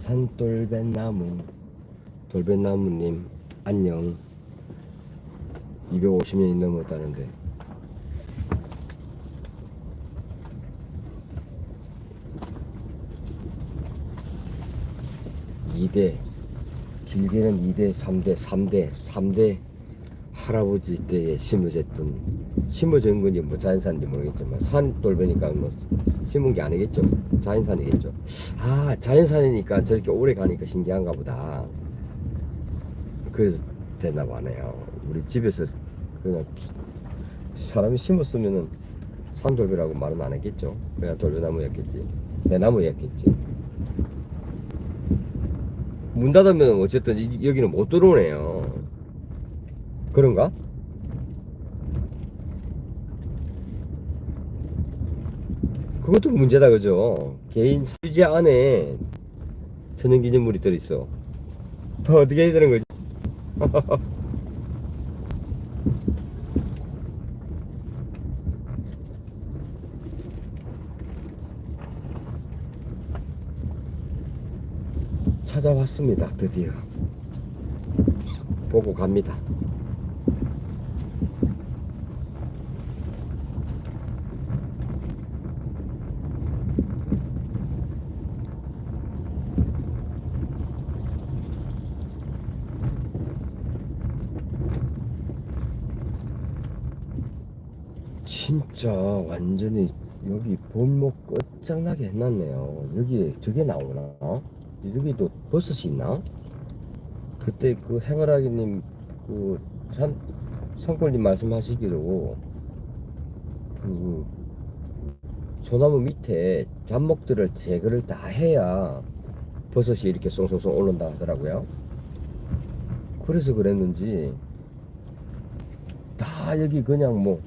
산돌배나무 돌배나무님 안녕. 250년이 넘었다는데. 이대 길게는 2대 3대 3대 3대 할아버지 때에 심어졌던 심어진 건지 뭐 자연산인지 모르겠지만 산 돌배니까 뭐 심은 게 아니겠죠. 자연산이겠죠. 아 자연산이니까 저렇게 오래 가니까 신기한가 보다. 그래서 됐나 보네요. 우리 집에서 그냥 사람이 심었으면은 산돌배라고 말은 안 했겠죠. 그냥 돌배나무였겠지. 배나무였겠지. 문 닫으면 어쨌든 이- 여기는 못 들어오네요 그런가? 그것도 문제다 그죠? 개인 휴지 안에 천연기념물이 들어있어. 어떻게 해야 되는 거지? 찾아왔습니다 드디어. 보고 갑니다 진짜 완전히 여기 볼목 끝장나게 해놨네요. 여기 저게 나오나? 여기도 버섯이 있나? 그때 그 행어라기님 그 산, 산골님 말씀하시기로 그 소나무 밑에 잡목들을 제거를 다 해야 버섯이 이렇게 송송송 올라온다 하더라고요. 그래서 그랬는지 다 여기 그냥 뭐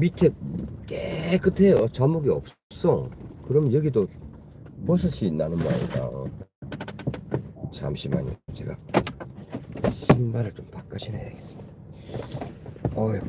밑에 깨끗해요. 자목이 없어. 그럼 여기도 버섯이 나는 모양이다. 잠시만요. 제가 신발을 좀 바꿔 신어야겠습니다. 어휴.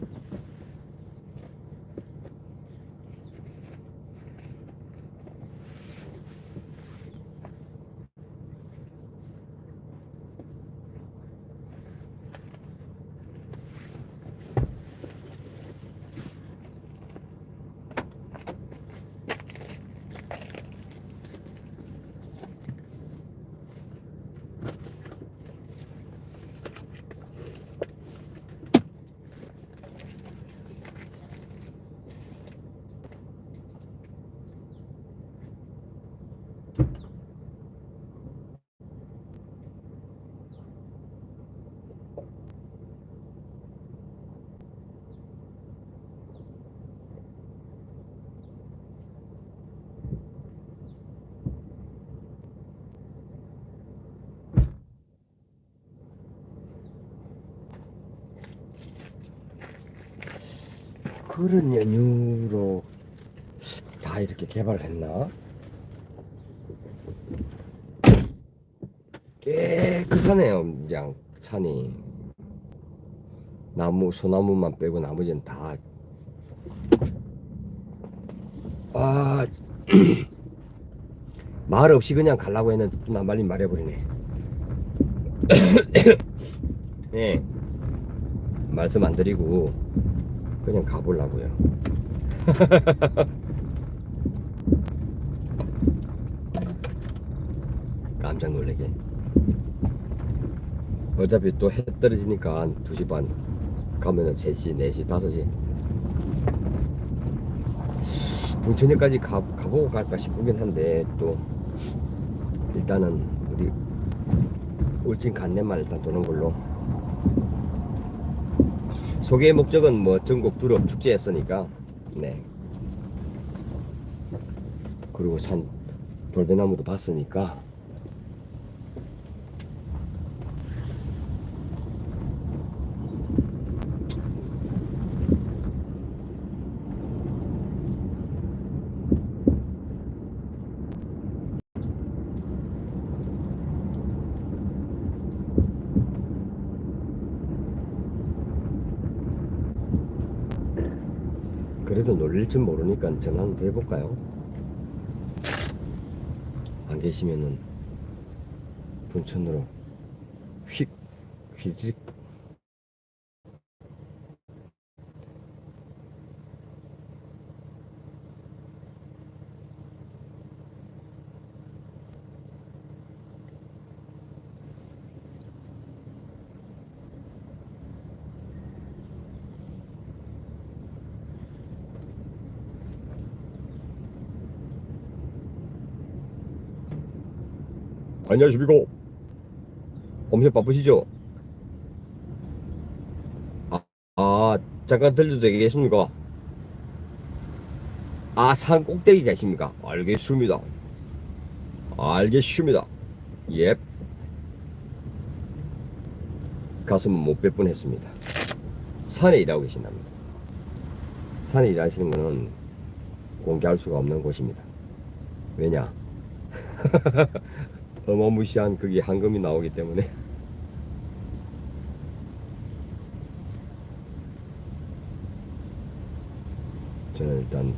그런 연유로 다 이렇게 개발을 했나? 깨끗하네요, 그냥 산이. 나무, 소나무만 빼고 나머지는 다. 아, 말 없이 그냥 가려고 했는데 또 나말린 말해버리네. 네. 말씀 안 드리고 그냥 가보려고요. 깜짝 놀래게. 어차피 또 해 떨어지니까 한 2시 반 가면은 3시, 4시, 5시. bun천역까지 가, 가보고 갈까 싶긴 한데 또 일단은 우리 울진 간내만 일단 도는 걸로 소개의 목적은 뭐 전국 두릅 축제였으니까 네. 그리고 산 돌배나무도 봤으니까 그래도 놀릴 줄 모르니까 전화 한번 해볼까요? 안 계시면은 분천으로 휙휙 안녕하십니까. 엄청 바쁘시죠? 아, 아 잠깐 들려도 되겠습니까? 아 산 꼭대기 계십니까? 알겠습니다. 알겠습니다. 예. 가슴은 못뺄 뻔했습니다. 산에 일하고 계신답니다. 산에 일하시는 거는 공개할 수가 없는 곳입니다. 왜냐 어마무시한 그게 황금이 나오기 때문에. 저는 일단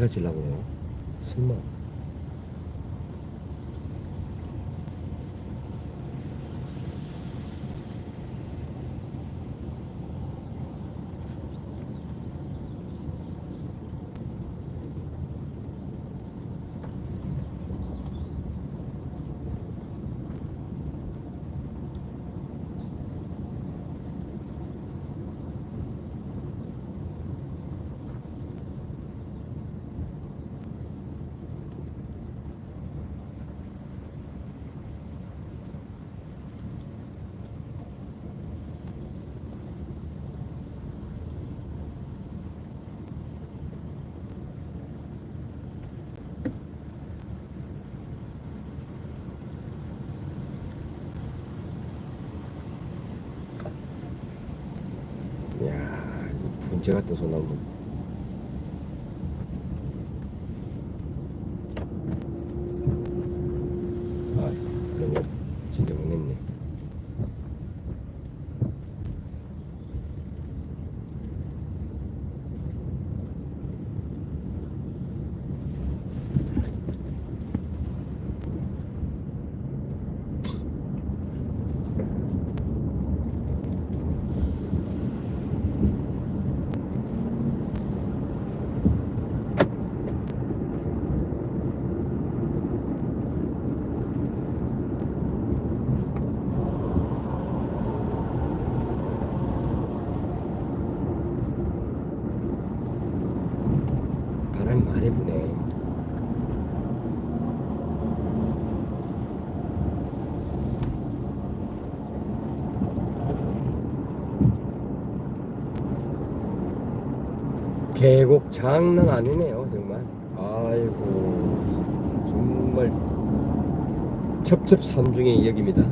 해가 지려고 그래요? 설마. 이야, 이 분재 같은 소나무. 아, 너무 진짜 먹겠네. 바람이 많이 부네. 계곡 장난 아니네요, 정말. 아이고, 정말 첩첩산중의 역입니다.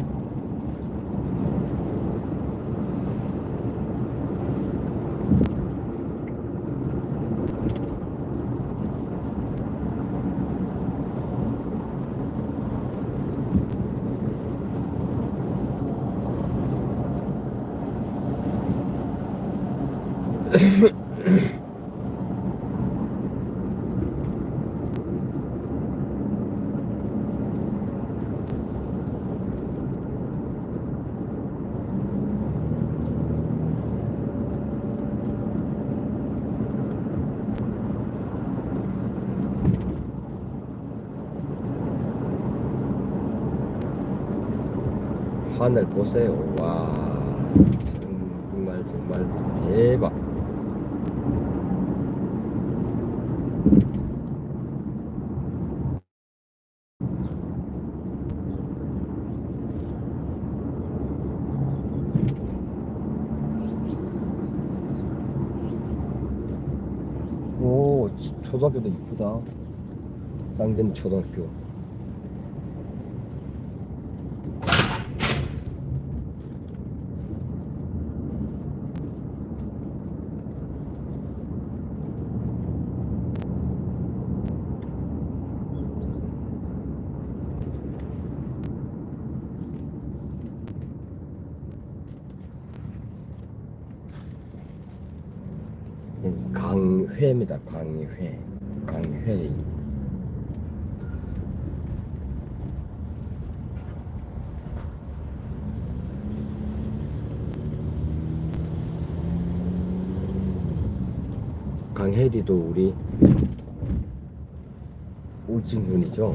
하늘 보세요. 와, 정말 정말 대박. 오, 초등학교도 이쁘다. 쌍된 초등학교. 강회입니다. 강회. 강회. 강혜리도 우리 울진군이죠.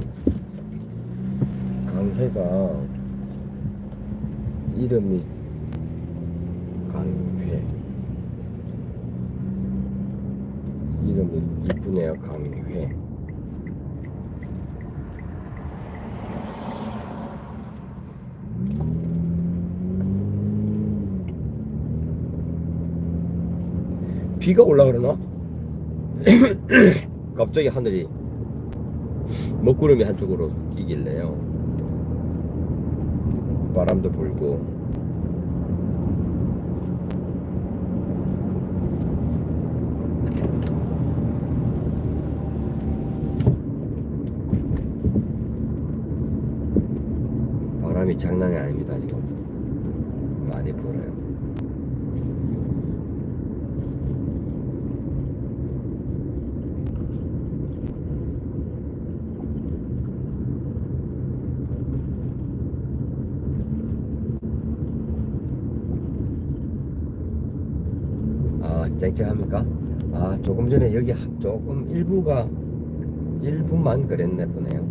강혜가 이름이 강회. 이름이 이쁘네요, 강회. 비가 올라 그러나? 갑자기 하늘이 먹구름이 한쪽으로 끼길래요. 바람도 불고 바람이 장난이 아닙니다 지금 많이 불어요. 쨍쨍합니까? 아 조금 전에 여기 하- 조금 일부가 일부만 그랬네 보네요.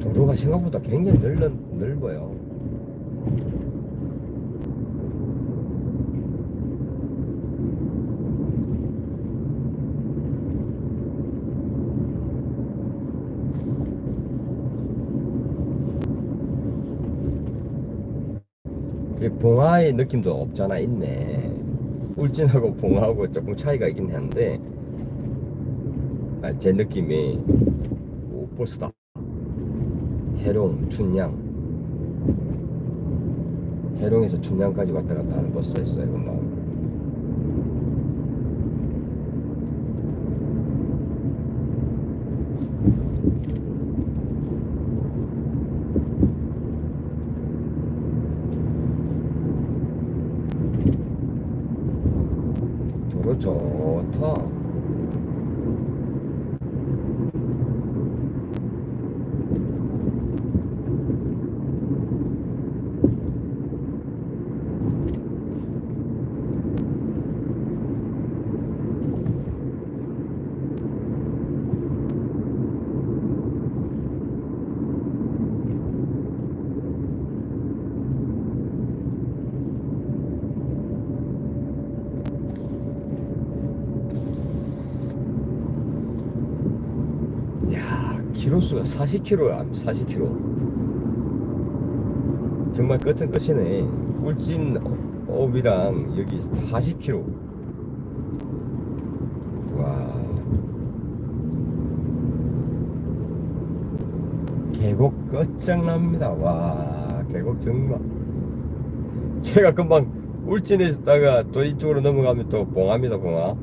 도로가 생각보다 굉장히 넓, 넓어요. 봉화의 느낌도 없잖아 있네 울진하고 봉화하고 조금 차이가 있긴 한데 아, 제 느낌이 오 버스다 해롱, 춘양 해롱에서 춘양까지 왔다 갔다 하는 버스가 있어요 금방 도로 좋다 야, 키로수가 40km야, 40km. 정말 끝은 끝이네. 울진 업이랑 여기 40km. 와. 계곡 끝장납니다. 와, 계곡 정말. 제가 금방 울진에 있다가 또 이쪽으로 넘어가면 또 봉화입니다, 봉화.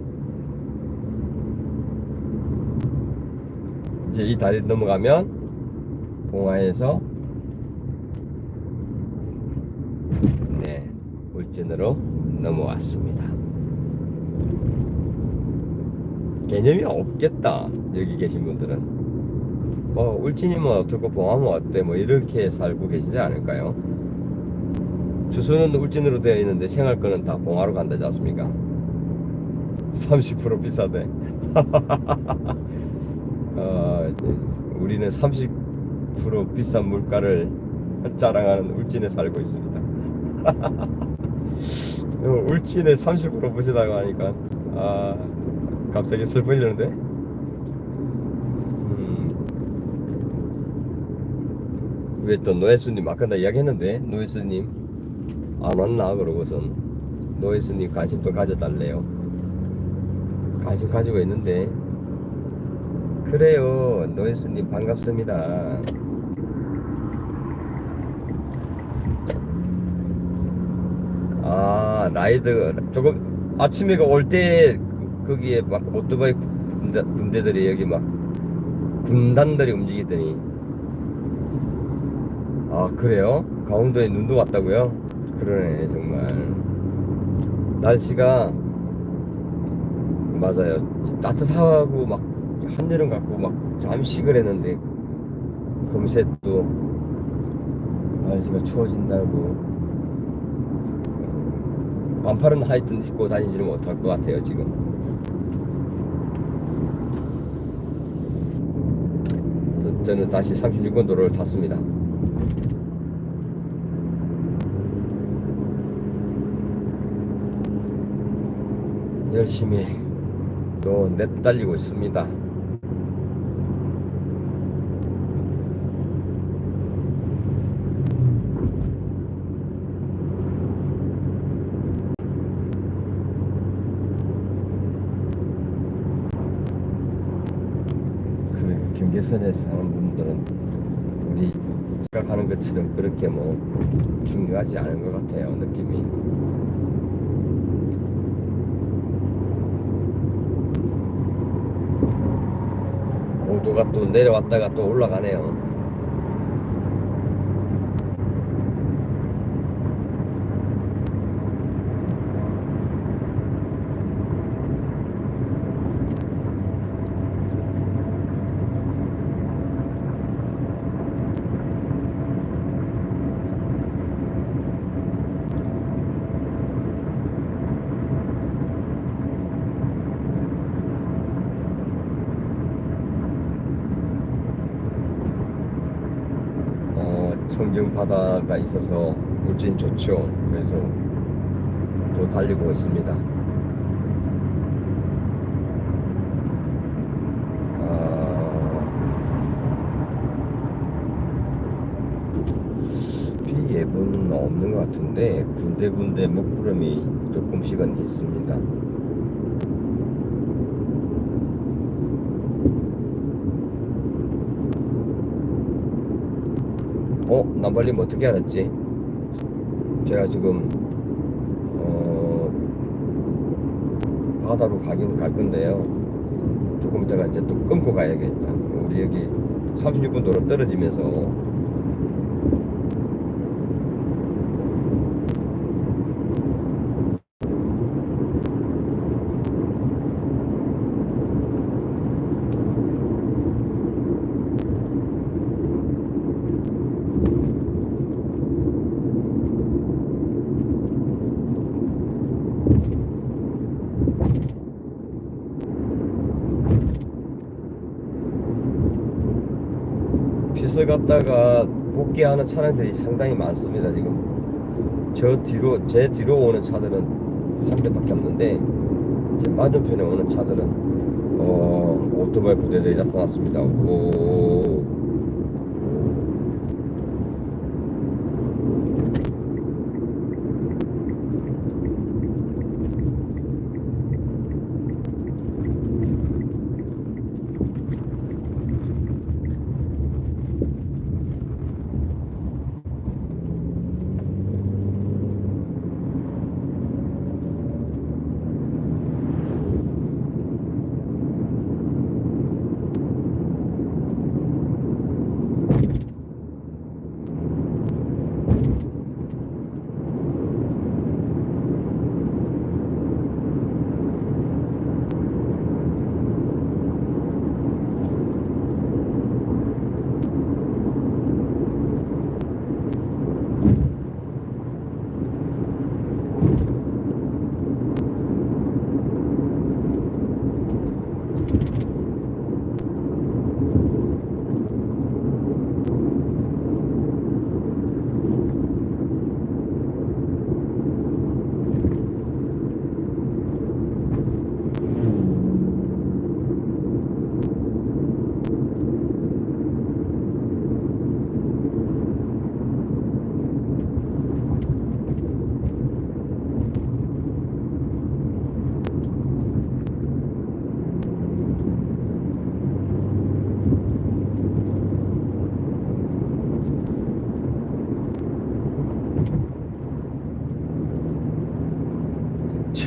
이제 이 다리 넘어가면 봉화에서 네 울진으로 넘어왔습니다. 개념이 없겠다 여기 계신 분들은 뭐 울진이면 어떻고 봉화면 어때 뭐 이렇게 살고 계시지 않을까요? 주소는 울진으로 되어 있는데 생활권은 다 봉화로 간다지 않습니까? 30% 비싸대. 우리는 30% 비싼 물가를 자랑하는 울진에 살고 있습니다. 어, 울진에 30% 보시다고 하니까 아 갑자기 슬퍼지는데. 음, 왜또 노예수님 아까 나 이야기했는데 노예수님 안 왔나 그러고선 노예수님 관심 좀 가져달래요. 관심 가지고 있는데 그래요 노예수님. 반갑습니다. 아 라이드 조금 아침에 올 때 거기에 막 오토바이 군대, 군대들이 여기 막 군단들이 움직이더니. 아 그래요? 강원도에 눈도 왔다고요? 그러네 정말. 날씨가 맞아요. 이 따뜻하고 막 한여름 같고 막 잠시 그랬는데 금세 또 날씨가 추워진다고. 반팔은 하여튼 입고 다니지는 못할 것 같아요 지금. 저- 저는 다시 36번 도로를 탔습니다. 열심히 또 내달리고 있습니다 그 경계선에 사는 분들은 우리 생각하는 것처럼 그렇게 뭐 중요하지 않은 것 같아요 느낌이. 공도가 또 내려왔다가 또 올라가네요 어, 청정 바다가 있어서 울진 좋죠. 그래서 또 달리고 있습니다. 아, 비 예보는 없는 것 같은데 군데군데 먹구름이 조금씩은 있습니다. 어? 남발님 어떻게 알았지? 제가 지금 어 바다로 가긴 갈 건데요. 조금 있다가 이제 또 끊고 가야겠다. 우리 여기 36분 도로 떨어지면서 갔다가 복귀하는 차량들이 상당히 많습니다. 지금 저 뒤로 제 뒤로 오는 차들은 한 대밖에 없는데 제 맞은편에 오는 차들은 어 오토바이 부대들이 나타났습니다. 오.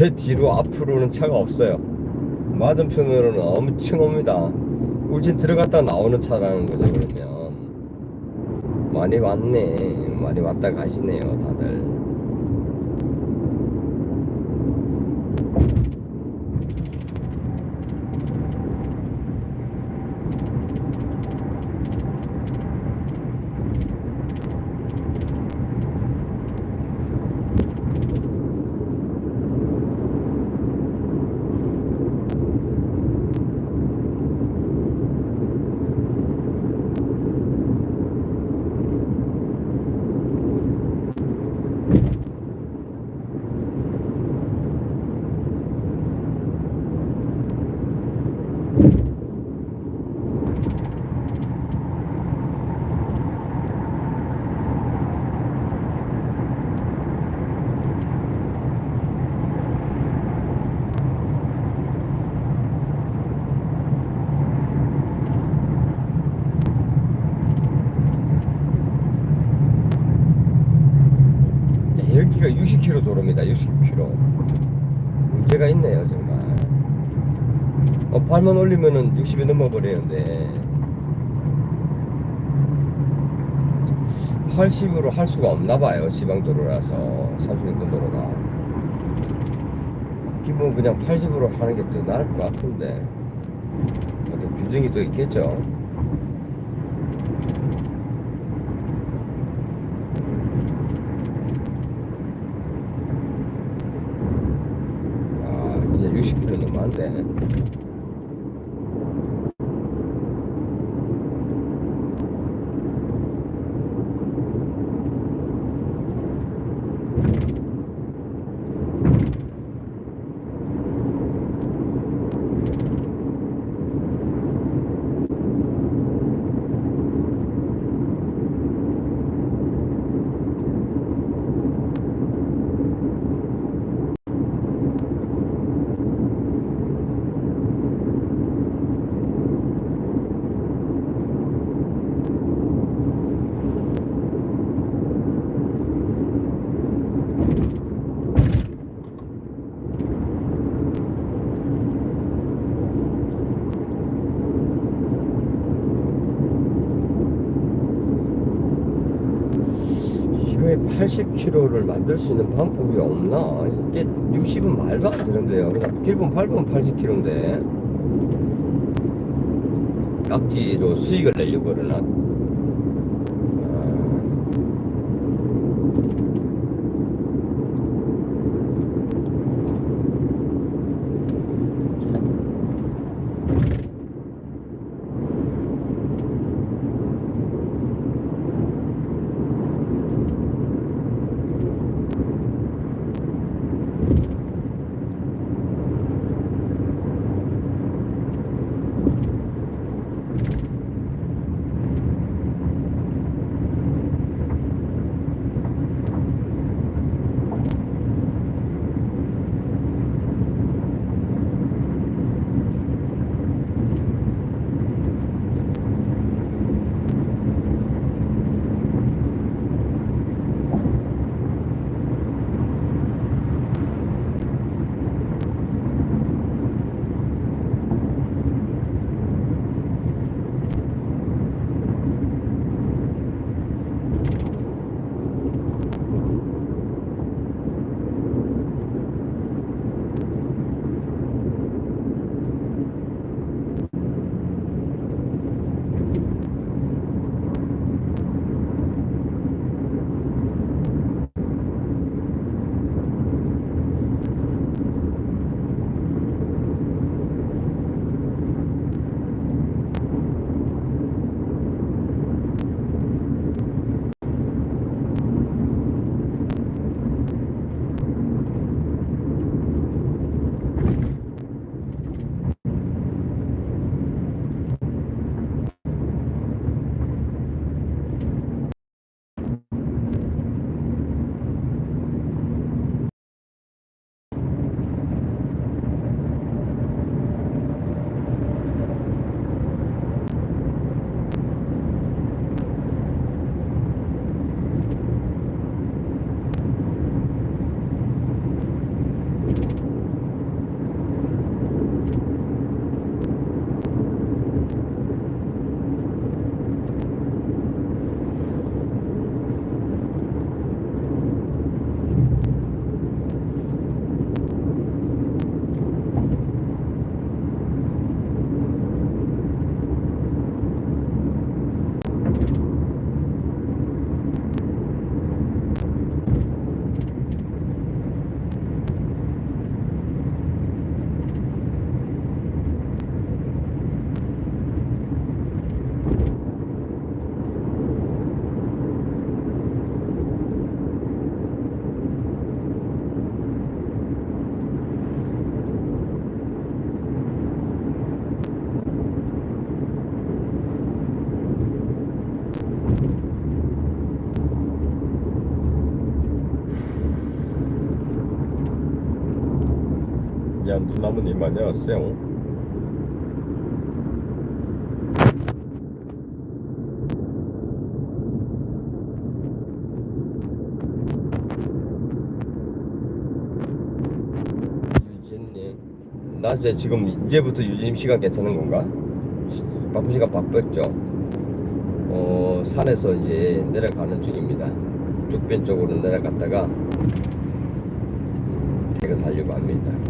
제 뒤로 앞으로는 차가 없어요. 맞은편으로는 엄청 옵니다. 울진 들어갔다 나오는 차라는 거죠, 그러면. 많이 왔네. 많이 왔다 가시네요, 다들. 60km 도로입니다. 60km. 문제가 있네요, 정말. 어, 발만 올리면은 60이 넘어버리는데 80으로 할 수가 없나 봐요. 지방도로라서 30인분 도로가. 기본 그냥 80으로 하는 게더 나을 것 같은데 어떤 규정이 또 있겠죠. 아, 이제 60km 넘었는데. 이거에 80km를 만들 수 있는 방법이 없나? 이게 60은 말도 안 되는데요. 그냥 길분 8분 80km인데 깍지로 수익을 내려고 그러나? 나무님 안녕하세요 유진님 낮에 지금 이제부터 유진님 시간 괜찮은 건가? 바쁜 시간 바빴죠? 어 산에서 이제 내려가는 중입니다 쪽변 쪽으로 내려갔다가 태그 달려고 합니다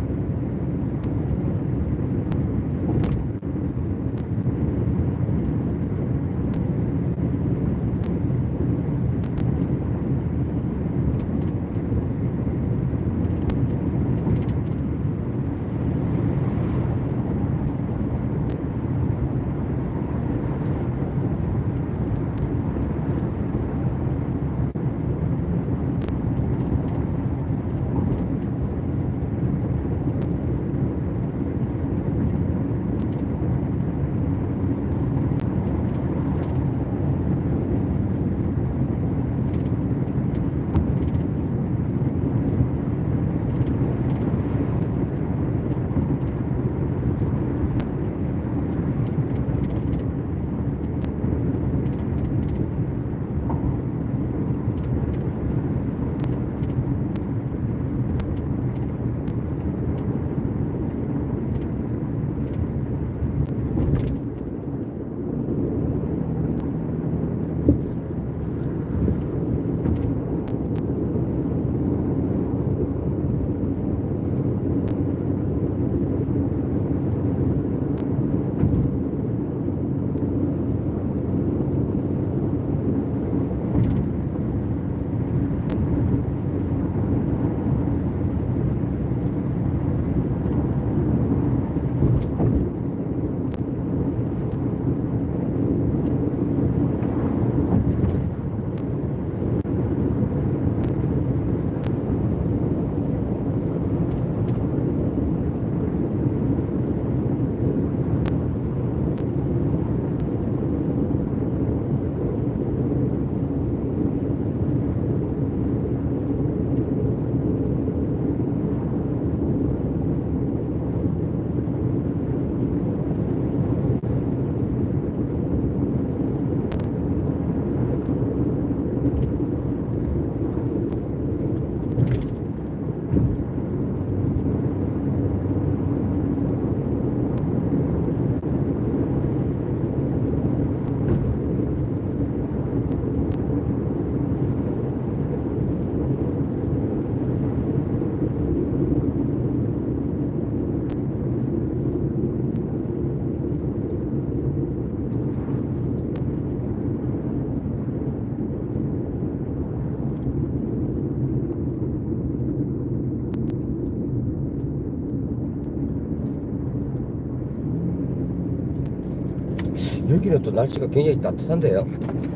여기는 또 날씨가 굉장히 따뜻한데요.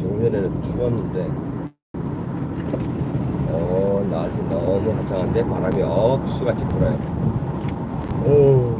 조금 전에는 추웠는데, 어, 날씨 너무 화창한데 바람이 억수같이 불어요. 오.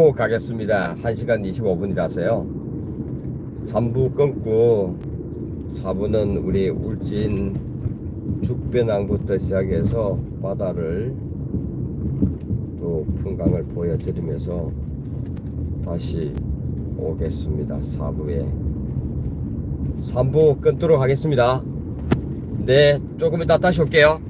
끊고 가겠습니다. 1시간 25분이라서요. 3부 끊고 4부는 우리 울진 죽배낭부터 시작해서 바다를 또 풍광을 보여드리면서 다시 오겠습니다. 4부에. 3부 끊도록 하겠습니다. 네 조금 이따 다시 올게요